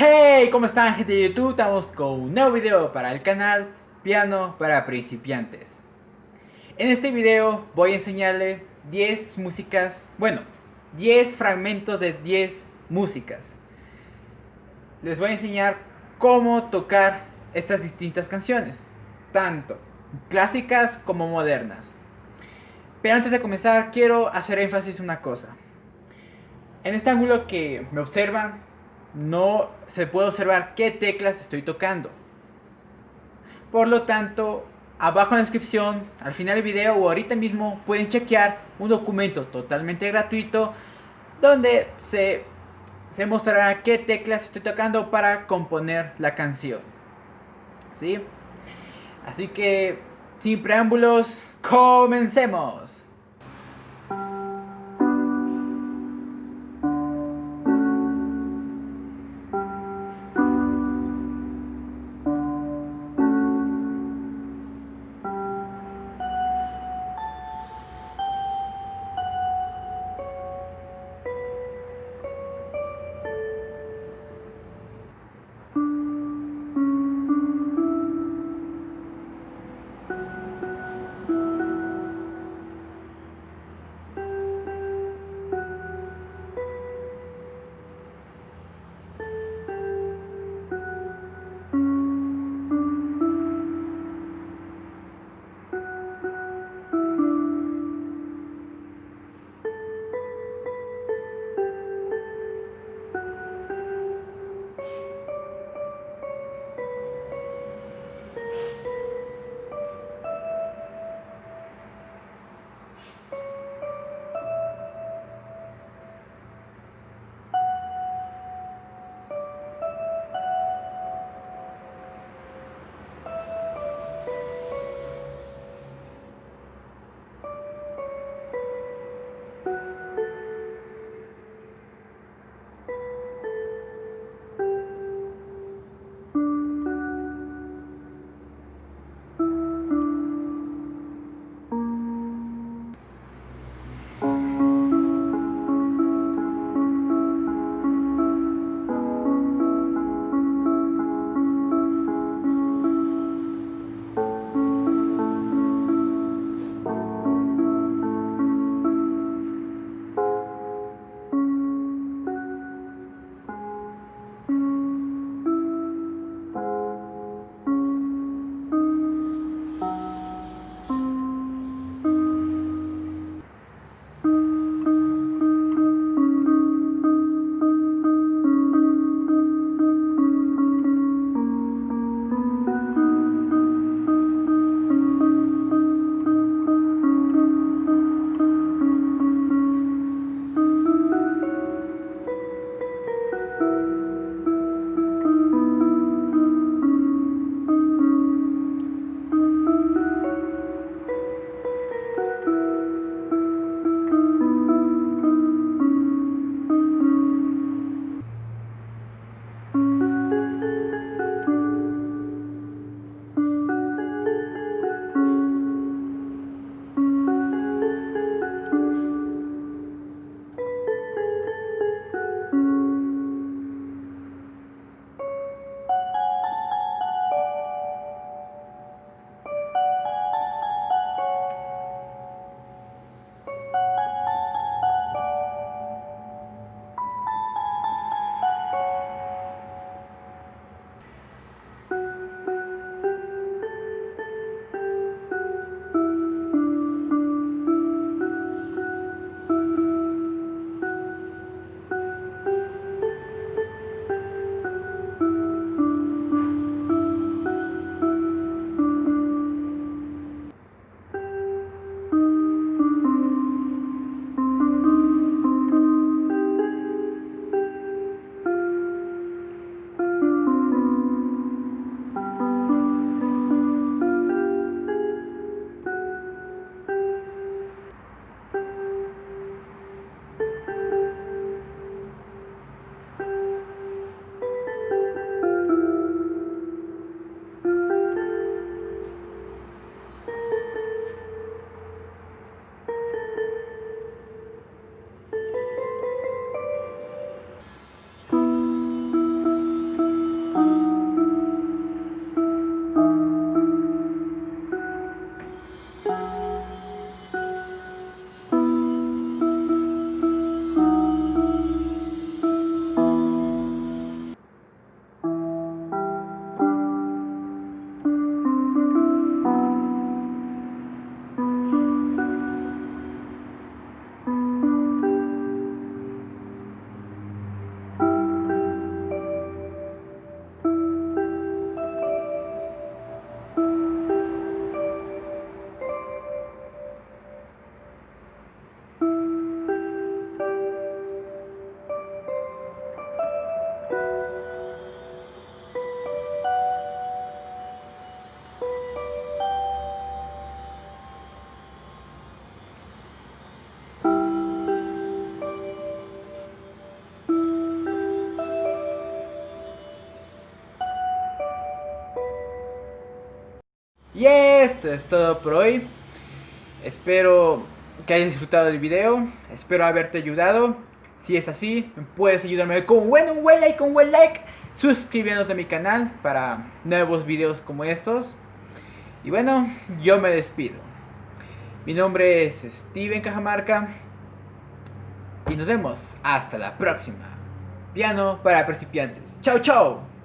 Hey, ¿cómo están gente de YouTube? Estamos con un nuevo video para el canal Piano para principiantes. En este video voy a enseñarle 10 músicas, bueno, 10 fragmentos de 10 músicas. Les voy a enseñar cómo tocar estas distintas canciones Tanto clásicas como modernas. Pero antes de comenzar quiero hacer énfasis en una cosa. En este ángulo que me observan no se puede observar qué teclas estoy tocando. Por lo tanto, abajo en la descripción, al final del video o ahorita mismo pueden chequear un documento totalmente gratuito donde se, se mostrará qué teclas estoy tocando para componer la canción. ¿Sí? Así que, sin preámbulos, comencemos. Y esto es todo por hoy. Espero que hayas disfrutado del video. Espero haberte ayudado. Si es así, puedes ayudarme con un buen, buen like, un buen like. Suscribiéndote a mi canal para nuevos videos como estos. Y bueno, yo me despido. Mi nombre es Steven Cajamarca. Y nos vemos hasta la próxima. Piano para principiantes. Chao, chao.